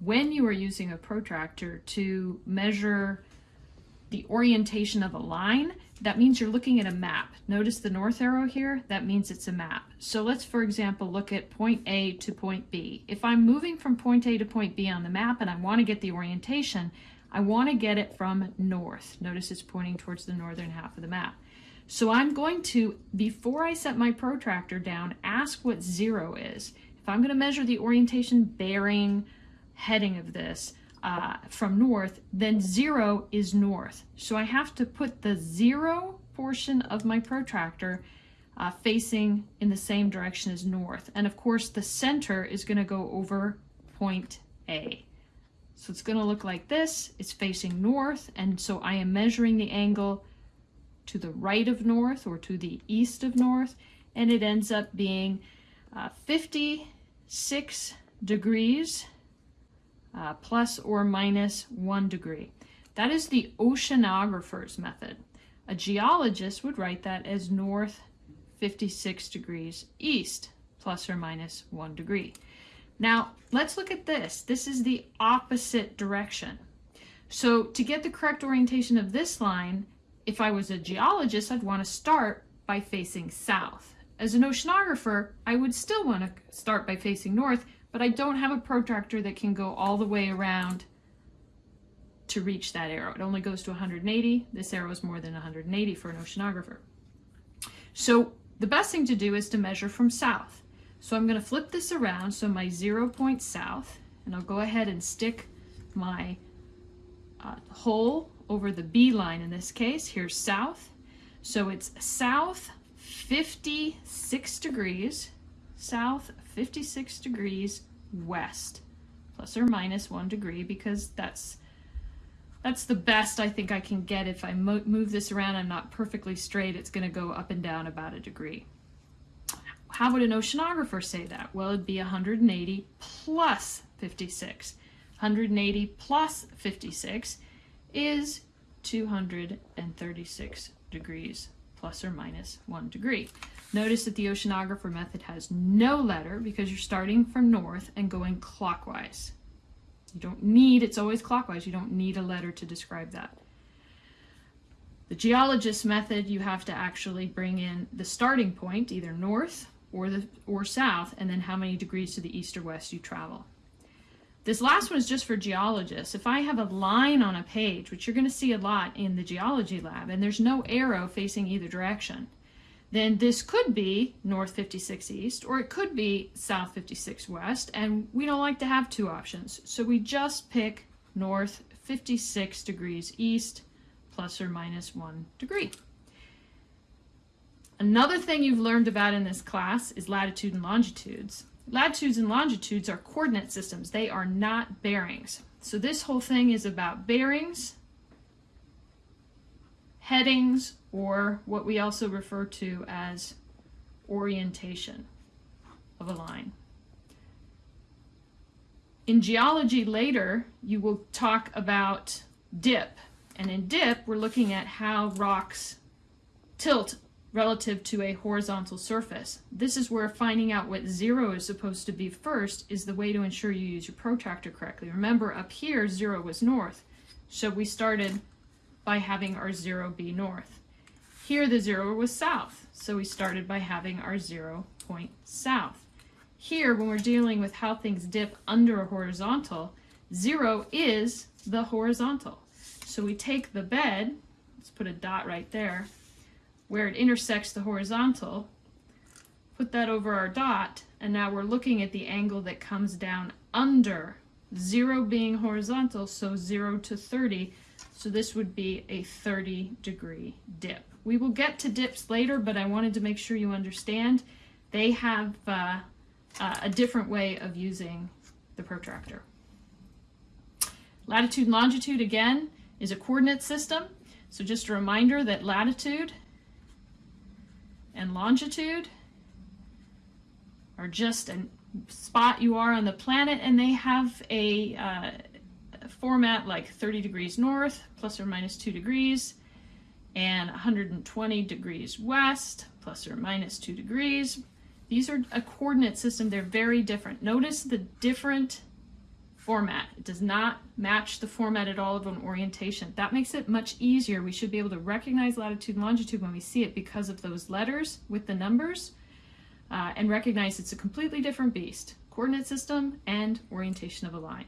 when you are using a protractor to measure the orientation of a line, that means you're looking at a map. Notice the north arrow here, that means it's a map. So let's, for example, look at point A to point B. If I'm moving from point A to point B on the map and I want to get the orientation, I want to get it from north. Notice it's pointing towards the northern half of the map. So I'm going to, before I set my protractor down, ask what zero is. If I'm going to measure the orientation bearing heading of this, uh, from north, then zero is north. So I have to put the zero portion of my protractor uh, facing in the same direction as north. And of course the center is going to go over point A. So it's going to look like this. It's facing north and so I am measuring the angle to the right of north or to the east of north and it ends up being uh, 56 degrees uh, plus or minus one degree. That is the oceanographer's method. A geologist would write that as north 56 degrees east, plus or minus one degree. Now, let's look at this. This is the opposite direction. So to get the correct orientation of this line, if I was a geologist, I'd want to start by facing south. As an oceanographer, I would still want to start by facing north, but I don't have a protractor that can go all the way around to reach that arrow. It only goes to 180. This arrow is more than 180 for an oceanographer. So the best thing to do is to measure from south. So I'm going to flip this around, so my zero point south, and I'll go ahead and stick my uh, hole over the B line in this case. Here's south. So it's south 56 degrees, south 56 degrees west, plus or minus one degree, because that's that's the best I think I can get. If I mo move this around, I'm not perfectly straight, it's going to go up and down about a degree. How would an oceanographer say that? Well, it'd be 180 plus 56. 180 plus 56 is 236 degrees plus or minus one degree. Notice that the oceanographer method has no letter because you're starting from north and going clockwise. You don't need, it's always clockwise, you don't need a letter to describe that. The geologist method, you have to actually bring in the starting point, either north or, the, or south, and then how many degrees to the east or west you travel. This last one is just for geologists. If I have a line on a page, which you're going to see a lot in the geology lab, and there's no arrow facing either direction, then this could be north 56 east, or it could be south 56 west, and we don't like to have two options. So we just pick north 56 degrees east, plus or minus one degree. Another thing you've learned about in this class is latitude and longitudes. Latitudes and longitudes are coordinate systems. They are not bearings. So this whole thing is about bearings, headings, or what we also refer to as orientation of a line. In geology later, you will talk about dip. And in dip, we're looking at how rocks tilt relative to a horizontal surface. This is where finding out what zero is supposed to be first is the way to ensure you use your protractor correctly. Remember up here, zero was north. So we started by having our zero be north. Here the zero was south. So we started by having our zero point south. Here, when we're dealing with how things dip under a horizontal, zero is the horizontal. So we take the bed, let's put a dot right there, where it intersects the horizontal, put that over our dot, and now we're looking at the angle that comes down under, 0 being horizontal, so 0 to 30, so this would be a 30 degree dip. We will get to dips later, but I wanted to make sure you understand they have uh, uh, a different way of using the protractor. Latitude and longitude, again, is a coordinate system. So just a reminder that latitude and longitude are just a spot you are on the planet and they have a uh, format like 30 degrees north plus or minus 2 degrees and 120 degrees west plus or minus 2 degrees. These are a coordinate system. They're very different. Notice the different format. It does not match the format at all of an orientation. That makes it much easier. We should be able to recognize latitude and longitude when we see it because of those letters with the numbers uh, and recognize it's a completely different beast, coordinate system and orientation of a line.